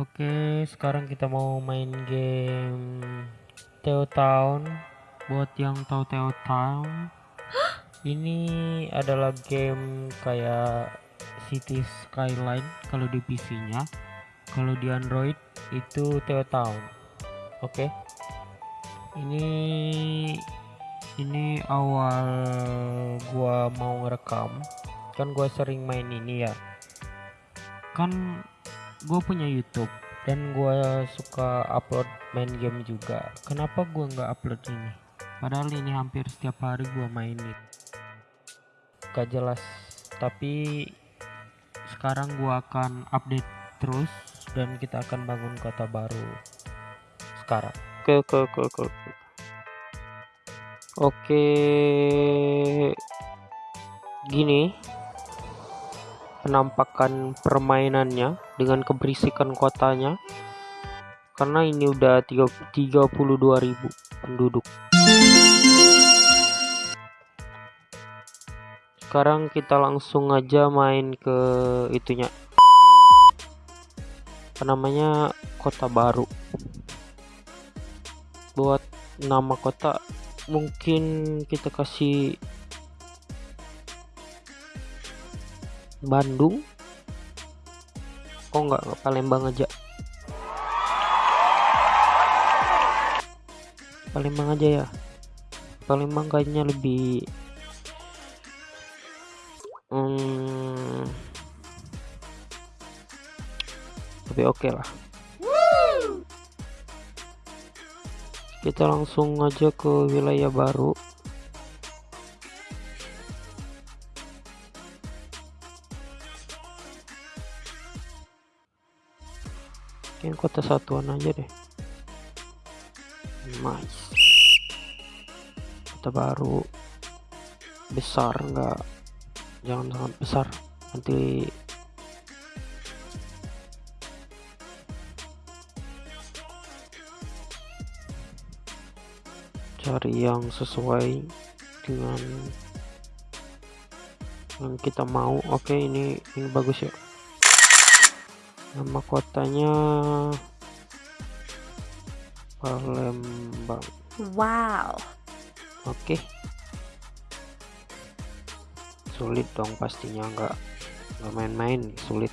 Oke, sekarang kita mau main game Teo Town. Buat yang tahu Teo Town, ini adalah game kayak City Skyline kalau di PC-nya. Kalau di Android itu Teo Town. Oke. Ini ini awal gua mau ngerekam. Kan gua sering main ini ya. Kan gue punya YouTube dan gue suka upload main game juga. Kenapa gue nggak upload ini? Padahal ini hampir setiap hari gue mainin. Gak jelas tapi sekarang gue akan update terus dan kita akan bangun kota baru sekarang. Oke oke oke oke. Oke. Gini. Penampakan permainannya dengan keberisikan kotanya karena ini udah 32.000 penduduk. Sekarang kita langsung aja main ke itunya. Apa namanya? Kota baru. Buat nama kota mungkin kita kasih Bandung oh enggak, enggak Palembang aja? Palembang aja ya. Palembang kayaknya lebih hmm, lebih oke okay lah kita langsung aja ke wilayah baru kota satuan aja deh. Nice. Kota baru. Besar enggak jangan sangat besar. Nanti cari yang sesuai dengan yang kita mau. Oke ini ini bagus ya nama kotanya Palembang. Wow. Oke. Sulit dong pastinya nggak nggak main-main sulit.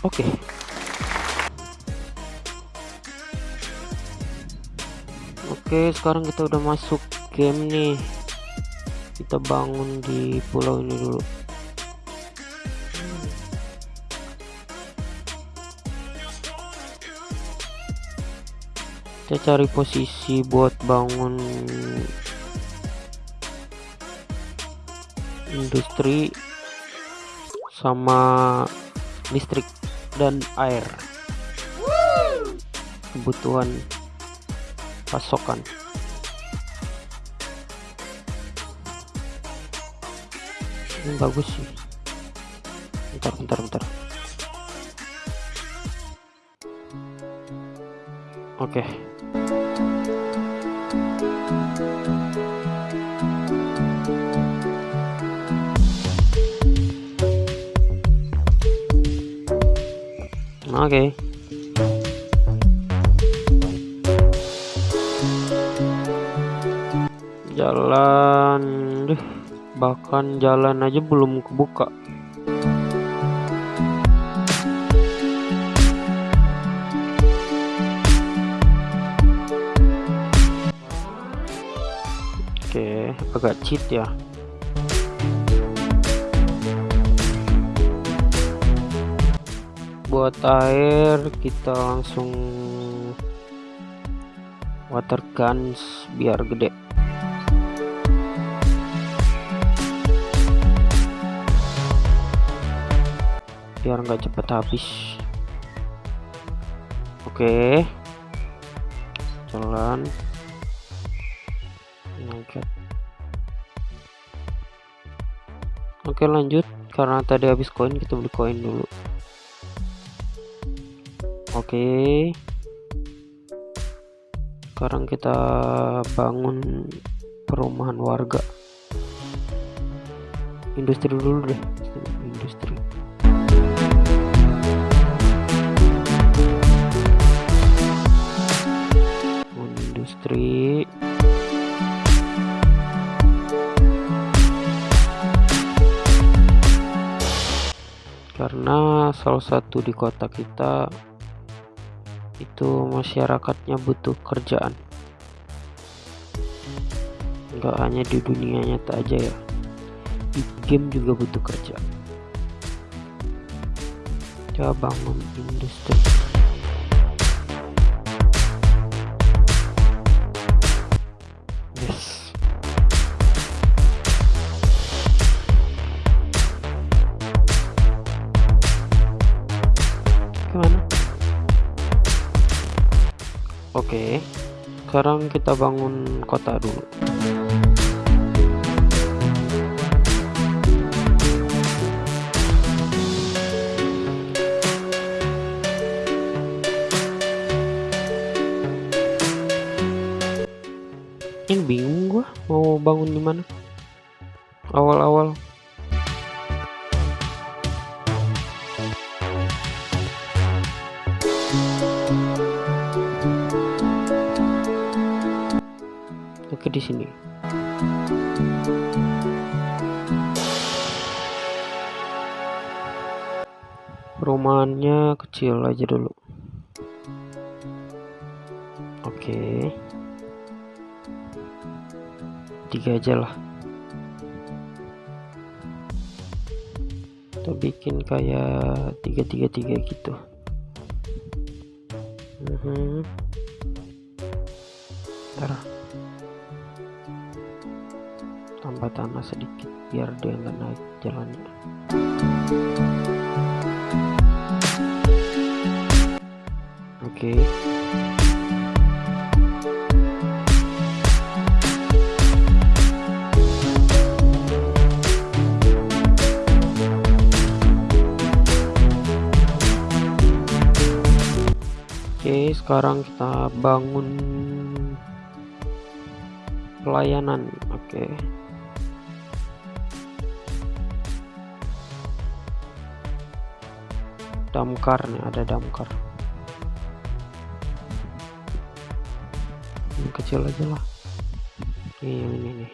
Oke. Oke sekarang kita udah masuk game nih kita bangun di pulau ini dulu. Kita cari posisi buat bangun industri sama listrik dan air. Kebutuhan pasokan ini bagus sih bentar bentar bentar oke okay. oke okay. Bahkan jalan aja belum kebuka. Oke agak cheat ya. Buat air kita langsung water guns biar gede biar nggak cepet habis. Oke. Jalan. Oke lanjut. Karena tadi habis koin kita beli koin dulu. Oke. Sekarang kita bangun perumahan warga. Industri dulu deh karena salah satu di kota kita itu masyarakatnya butuh kerjaan. Nggak hanya di dunia nyata aja ya. Di game juga butuh kerja coba bangun industri oke sekarang kita bangun kota dulu. Ini bingung gua mau bangun di mana? Awal-awal Perumahannya kecil aja dulu. Oke. Tiga aja lah. Kita bikin kayak tiga tiga tiga gitu. Mhm. Ntar tambah tanah sedikit biar dia nggak naik jalannya oke. Oke sekarang kita bangun pelayanan. Oke. Damkar nih ada damkar kecil aja lah. Ini yang ini nih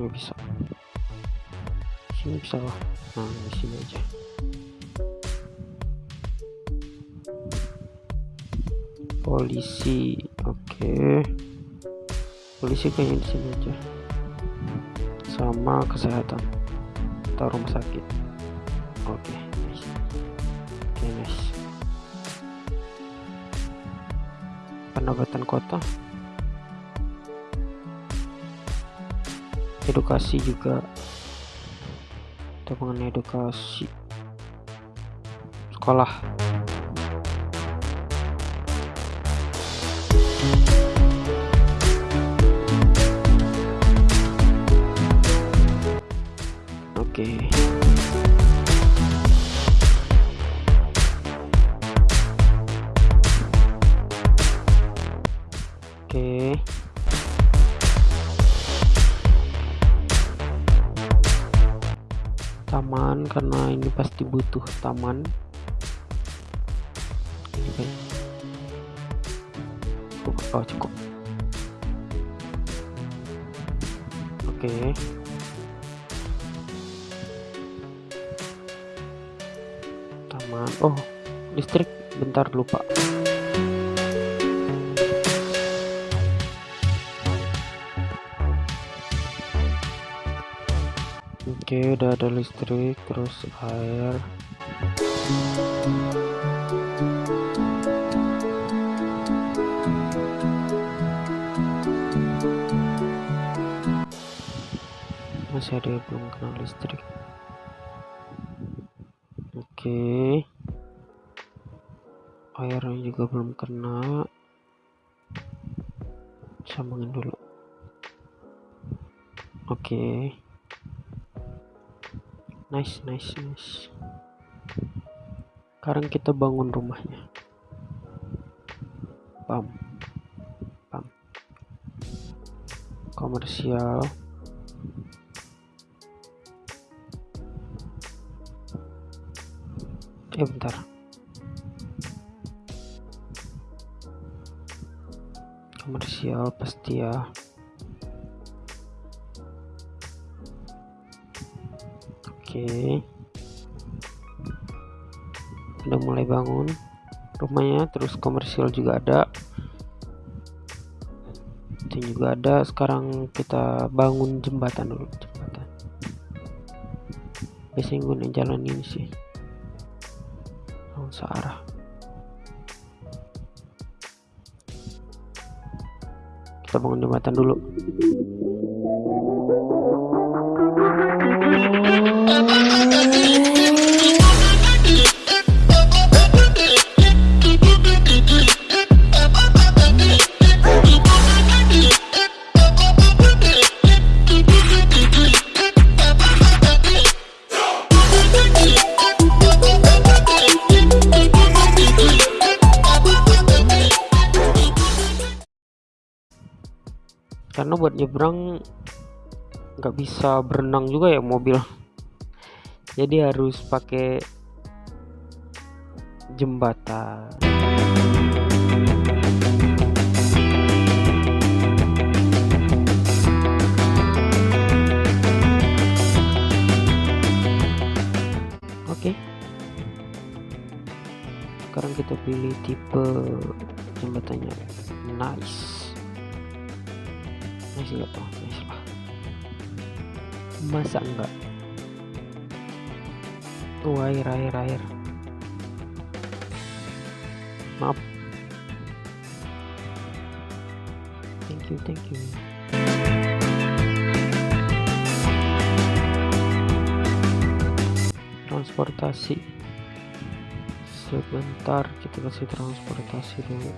nggak bisa. Sini bisa lah. Nah di sini aja. Polisi. Oke. Polisi kayaknya di sini aja. Sama kesehatan. Atau rumah sakit. Oke. nice pendapatan kota. Edukasi juga. Kita mengenai edukasi sekolah. Oke oke. Taman karena ini pasti butuh taman. Ini kan oh cukup. Oke. Taman. Oh listrik. Bentar lupa oke udah ada listrik terus air. Masih ada yang belum kena listrik. Oke. Airnya juga belum kena. Sambungin dulu. Oke nice nice nice. Sekarang kita bangun rumahnya. Pam. Pam. Komersial. Eh bentar. Komersial pasti ya oke. Udah mulai bangun rumahnya terus komersial juga ada. Itu juga ada. Sekarang kita bangun jembatan dulu jembatan. Biasanya gue jalan ini sih. Langsung searah kita bangun jembatan dulu nyebrang nggak bisa berenang juga ya mobil. Jadi harus pakai jembatan. Oke. Sekarang kita pilih tipe jembatannya. Nice tuh nice lah masa enggak tuh air air air. Maaf. Thank you thank you. Transportasi. Sebentar kita kasih transportasi dulu.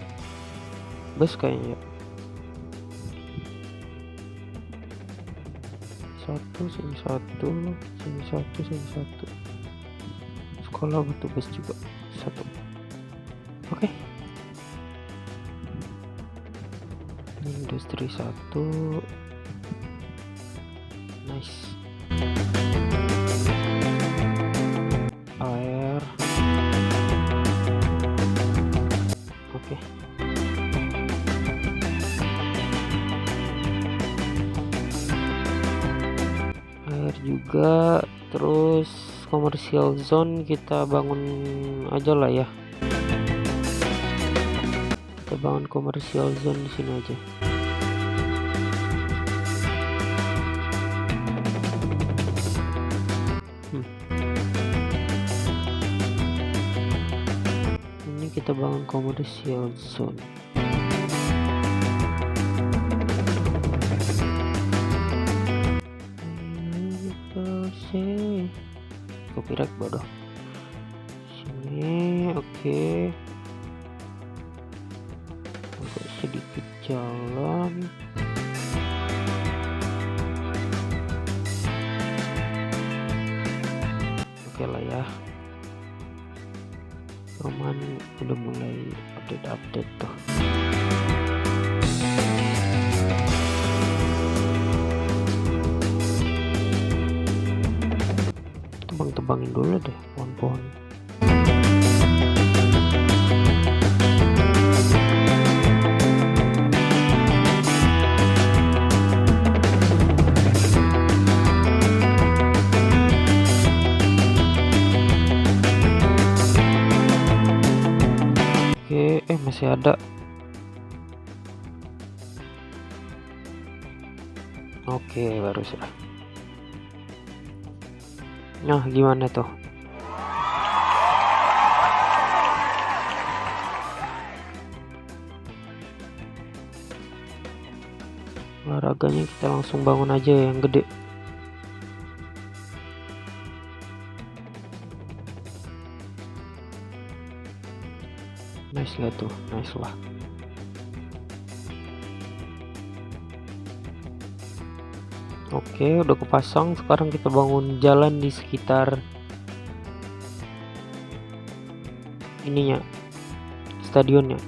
Bus kayaknya satu sini satu sini satu sini satu. Sekolah bus juga satu. Oke. Okay. industri satu. Nice juga terus komersial zone kita bangun aja lah ya. Kita bangun komersial zone di sini aja. Hmm. ini kita bangun komersial zone sih copyright bodoh sini oke okay. Tebang-tebangin dulu deh pohon-pohon oke eh masih ada. Oke baru sudah Nah, gimana tuh? Olahraganya kita langsung bangun aja yang gede. Nice lah tuh, nice lah. Oke, udah kepasang. Sekarang kita bangun jalan di sekitar ininya, stadionnya.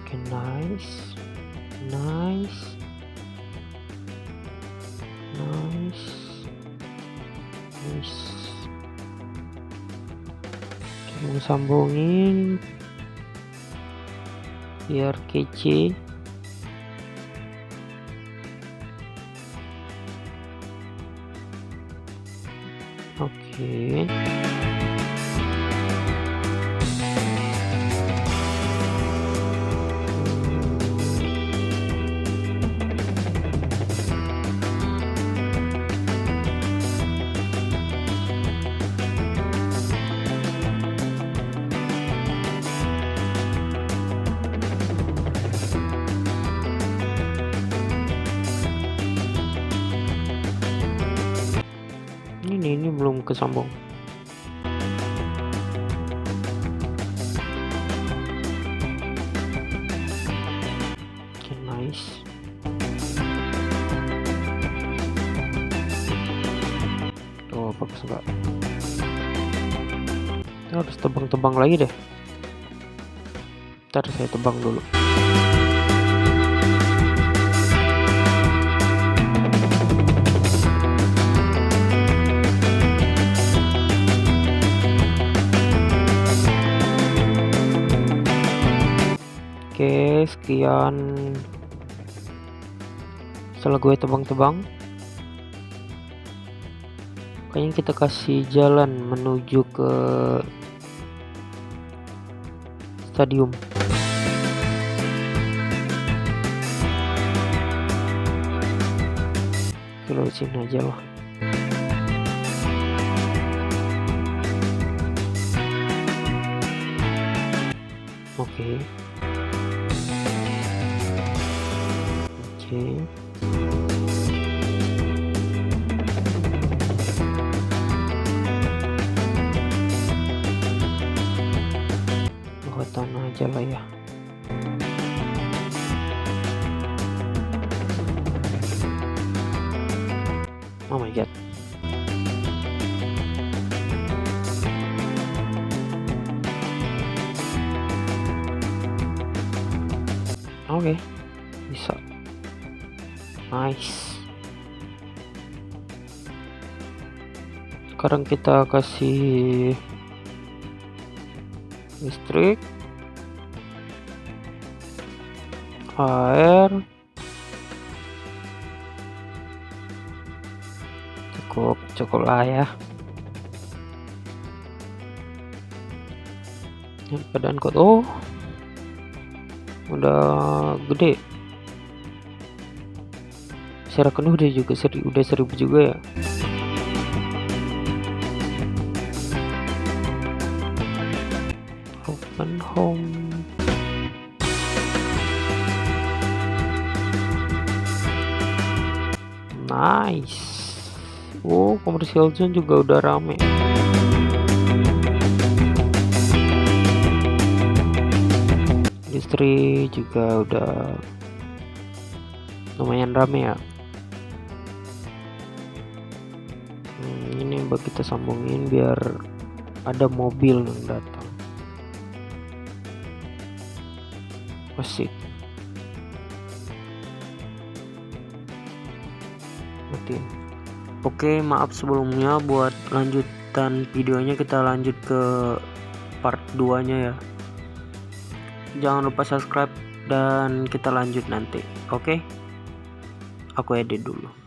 Oke, nice, nice, nice, nice. Kita sambungin. biar kece oke kesambung oke okay, nice oh bagus enggak harus tebang-tebang lagi deh. Ntar saya tebang dulu Oke, sekian. Setelah gue tebang-tebang kayaknya kita kasih jalan menuju ke stadium. Kalau sini aja lah. Oke. okay. Okay. tanah aja lah ya oh my god oke okay. Nice. Sekarang kita kasih listrik air cukup cukup lah ya. Badan kok oh udah gede secara penuh dia juga seri, udah seribu juga ya. Open home. Nice. Oh komersial zone juga udah rame. Industri juga udah lumayan rame ya mbak kita sambungin biar ada mobil yang datang. Asik matiin. Oke maaf sebelumnya buat lanjutan videonya kita lanjut ke part 2 nya ya. Jangan lupa subscribe dan kita lanjut nanti oke? Aku edit dulu